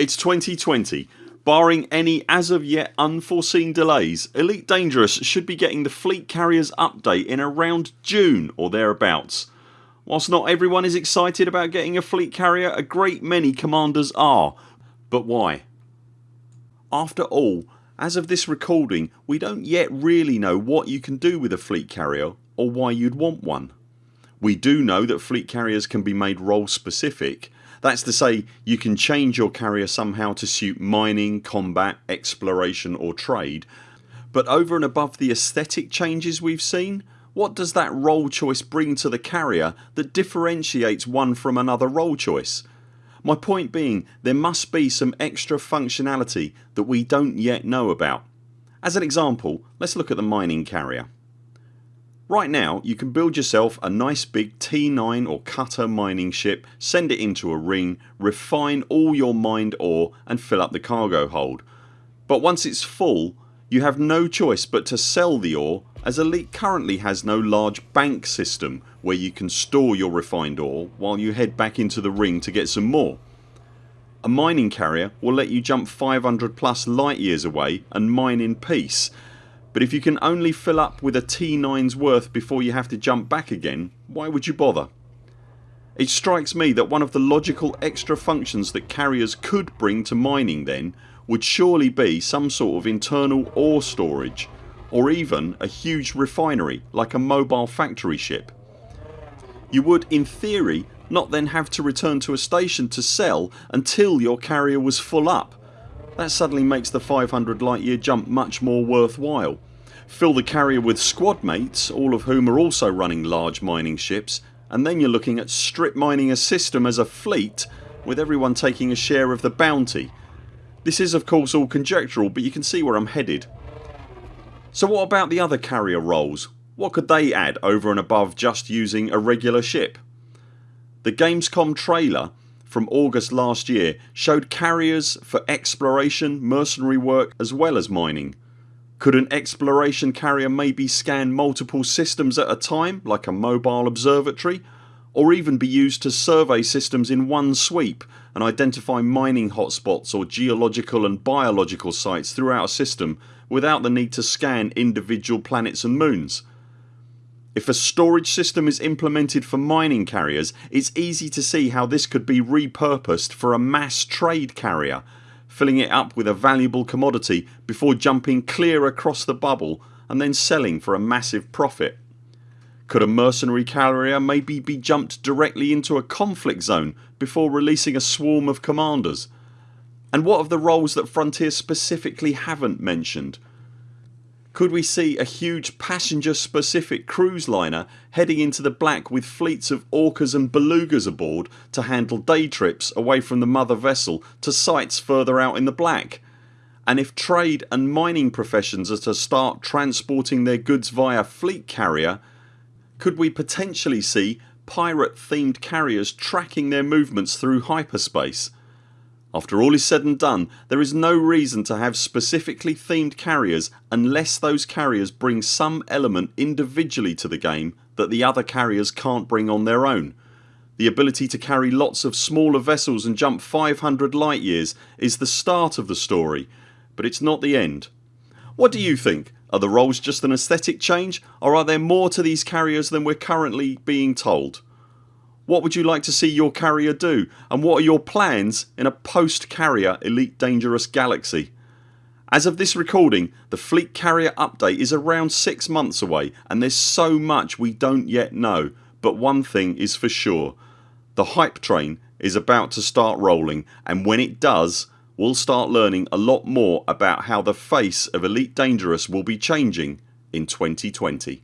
It's 2020. Barring any as of yet unforeseen delays Elite Dangerous should be getting the Fleet Carriers update in around June or thereabouts. Whilst not everyone is excited about getting a fleet carrier a great many commanders are. But why? After all as of this recording we don't yet really know what you can do with a fleet carrier or why you'd want one. We do know that fleet carriers can be made role specific that's to say you can change your carrier somehow to suit mining, combat, exploration or trade but over and above the aesthetic changes we've seen what does that role choice bring to the carrier that differentiates one from another role choice? My point being there must be some extra functionality that we don't yet know about. As an example let's look at the mining carrier. Right now you can build yourself a nice big T9 or cutter mining ship, send it into a ring, refine all your mined ore and fill up the cargo hold. But once it's full you have no choice but to sell the ore as Elite currently has no large bank system where you can store your refined ore while you head back into the ring to get some more. A mining carrier will let you jump 500 plus light years away and mine in peace but if you can only fill up with a T9's worth before you have to jump back again why would you bother? It strikes me that one of the logical extra functions that carriers could bring to mining then would surely be some sort of internal ore storage or even a huge refinery like a mobile factory ship. You would in theory not then have to return to a station to sell until your carrier was full up that suddenly makes the 500 light year jump much more worthwhile. Fill the carrier with squad mates all of whom are also running large mining ships and then you're looking at strip mining a system as a fleet with everyone taking a share of the bounty. This is of course all conjectural but you can see where I'm headed. So what about the other carrier roles? What could they add over and above just using a regular ship? The Gamescom trailer from August last year showed carriers for exploration, mercenary work as well as mining. Could an exploration carrier maybe scan multiple systems at a time like a mobile observatory or even be used to survey systems in one sweep and identify mining hotspots or geological and biological sites throughout a system without the need to scan individual planets and moons. If a storage system is implemented for mining carriers it's easy to see how this could be repurposed for a mass trade carrier filling it up with a valuable commodity before jumping clear across the bubble and then selling for a massive profit. Could a mercenary carrier maybe be jumped directly into a conflict zone before releasing a swarm of commanders? And what of the roles that Frontier specifically haven't mentioned? Could we see a huge passenger specific cruise liner heading into the black with fleets of orcas and belugas aboard to handle day trips away from the mother vessel to sites further out in the black? And if trade and mining professions are to start transporting their goods via fleet carrier could we potentially see pirate themed carriers tracking their movements through hyperspace? After all is said and done there is no reason to have specifically themed carriers unless those carriers bring some element individually to the game that the other carriers can't bring on their own. The ability to carry lots of smaller vessels and jump 500 light years is the start of the story but it's not the end. What do you think? Are the roles just an aesthetic change or are there more to these carriers than we're currently being told? What would you like to see your carrier do and what are your plans in a post carrier Elite Dangerous galaxy? As of this recording the fleet carrier update is around 6 months away and there's so much we don't yet know but one thing is for sure. The hype train is about to start rolling and when it does we'll start learning a lot more about how the face of Elite Dangerous will be changing in 2020.